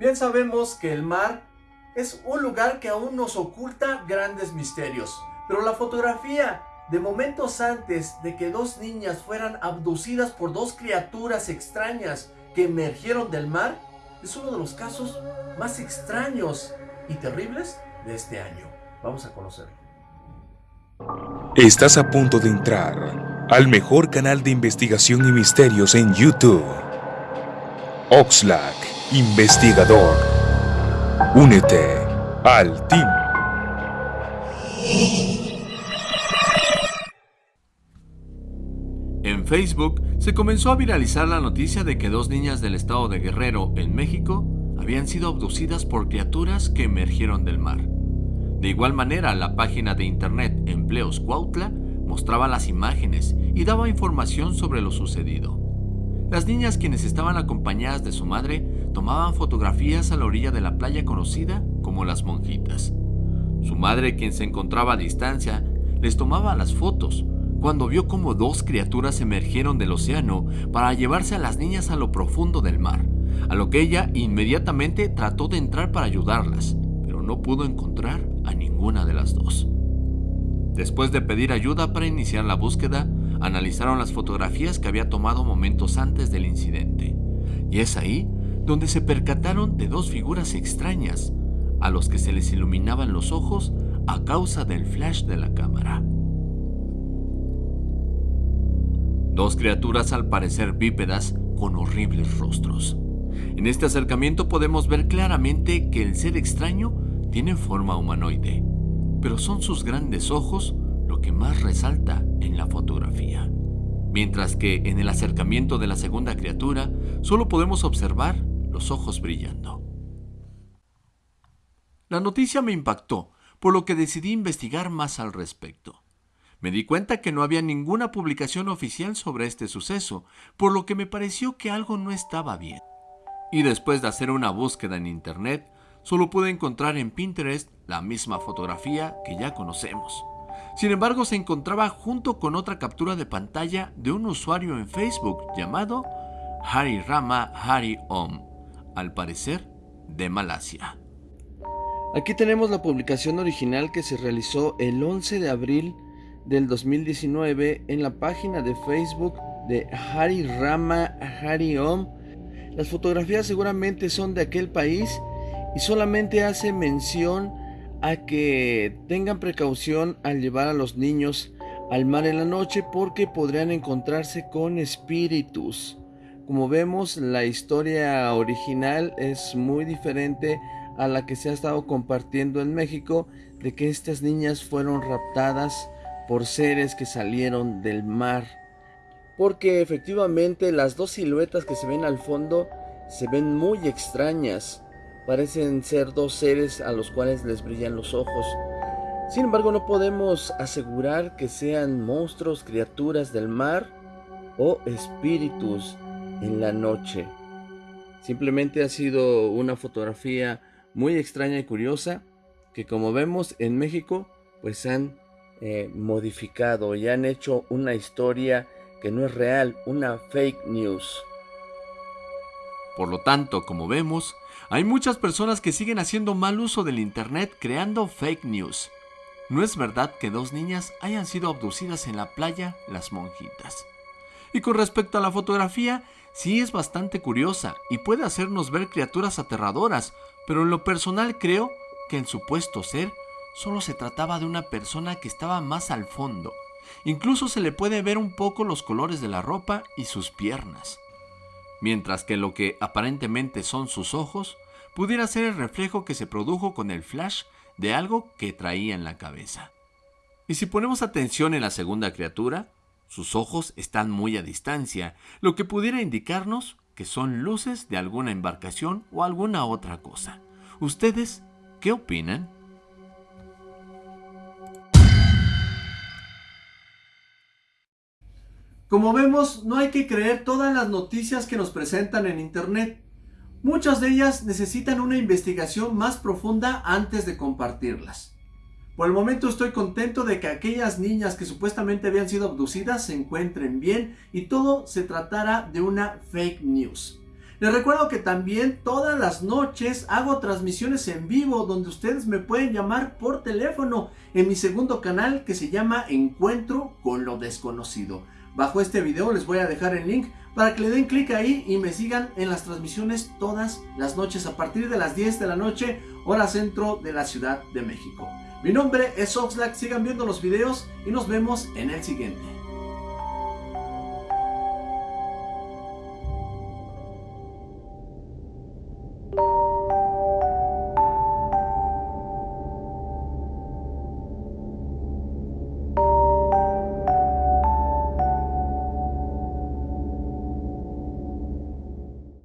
Bien sabemos que el mar es un lugar que aún nos oculta grandes misterios, pero la fotografía de momentos antes de que dos niñas fueran abducidas por dos criaturas extrañas que emergieron del mar es uno de los casos más extraños y terribles de este año. Vamos a conocerlo. Estás a punto de entrar al mejor canal de investigación y misterios en YouTube. Oxlack, investigador. Únete al team. En Facebook se comenzó a viralizar la noticia de que dos niñas del estado de Guerrero, en México, habían sido abducidas por criaturas que emergieron del mar. De igual manera, la página de internet Empleos Cuautla mostraba las imágenes y daba información sobre lo sucedido. Las niñas quienes estaban acompañadas de su madre tomaban fotografías a la orilla de la playa conocida como Las Monjitas. Su madre, quien se encontraba a distancia, les tomaba las fotos cuando vio como dos criaturas emergieron del océano para llevarse a las niñas a lo profundo del mar, a lo que ella inmediatamente trató de entrar para ayudarlas, pero no pudo encontrar a ninguna de las dos. Después de pedir ayuda para iniciar la búsqueda, analizaron las fotografías que había tomado momentos antes del incidente, y es ahí donde se percataron de dos figuras extrañas, a los que se les iluminaban los ojos a causa del flash de la cámara. Dos criaturas al parecer bípedas con horribles rostros. En este acercamiento podemos ver claramente que el ser extraño tiene forma humanoide, pero son sus grandes ojos lo que más resalta en la fotografía. Mientras que en el acercamiento de la segunda criatura solo podemos observar los ojos brillando. La noticia me impactó, por lo que decidí investigar más al respecto. Me di cuenta que no había ninguna publicación oficial sobre este suceso, por lo que me pareció que algo no estaba bien. Y después de hacer una búsqueda en internet, solo pude encontrar en Pinterest la misma fotografía que ya conocemos. Sin embargo, se encontraba junto con otra captura de pantalla de un usuario en Facebook llamado Hari Rama Hari Om, al parecer de Malasia. Aquí tenemos la publicación original que se realizó el 11 de abril del 2019 en la página de Facebook de Hari Rama Hari Om. Las fotografías seguramente son de aquel país y solamente hace mención a que tengan precaución al llevar a los niños al mar en la noche porque podrían encontrarse con espíritus. Como vemos, la historia original es muy diferente a la que se ha estado compartiendo en México de que estas niñas fueron raptadas por seres que salieron del mar. Porque efectivamente las dos siluetas que se ven al fondo se ven muy extrañas. Parecen ser dos seres a los cuales les brillan los ojos. Sin embargo, no podemos asegurar que sean monstruos, criaturas del mar o espíritus en la noche. Simplemente ha sido una fotografía muy extraña y curiosa que como vemos en México pues han eh, modificado y han hecho una historia que no es real, una fake news. Por lo tanto, como vemos, hay muchas personas que siguen haciendo mal uso del Internet creando fake news. No es verdad que dos niñas hayan sido abducidas en la playa Las Monjitas. Y con respecto a la fotografía, sí es bastante curiosa y puede hacernos ver criaturas aterradoras, pero en lo personal creo que en supuesto ser solo se trataba de una persona que estaba más al fondo. Incluso se le puede ver un poco los colores de la ropa y sus piernas. Mientras que lo que aparentemente son sus ojos pudiera ser el reflejo que se produjo con el flash de algo que traía en la cabeza. Y si ponemos atención en la segunda criatura, sus ojos están muy a distancia, lo que pudiera indicarnos que son luces de alguna embarcación o alguna otra cosa. ¿Ustedes qué opinan? Como vemos, no hay que creer todas las noticias que nos presentan en Internet. Muchas de ellas necesitan una investigación más profunda antes de compartirlas. Por el momento estoy contento de que aquellas niñas que supuestamente habían sido abducidas se encuentren bien y todo se tratara de una fake news. Les recuerdo que también todas las noches hago transmisiones en vivo donde ustedes me pueden llamar por teléfono en mi segundo canal que se llama Encuentro con lo desconocido. Bajo este video les voy a dejar el link para que le den clic ahí y me sigan en las transmisiones todas las noches a partir de las 10 de la noche, hora centro de la Ciudad de México. Mi nombre es Oxlack, sigan viendo los videos y nos vemos en el siguiente.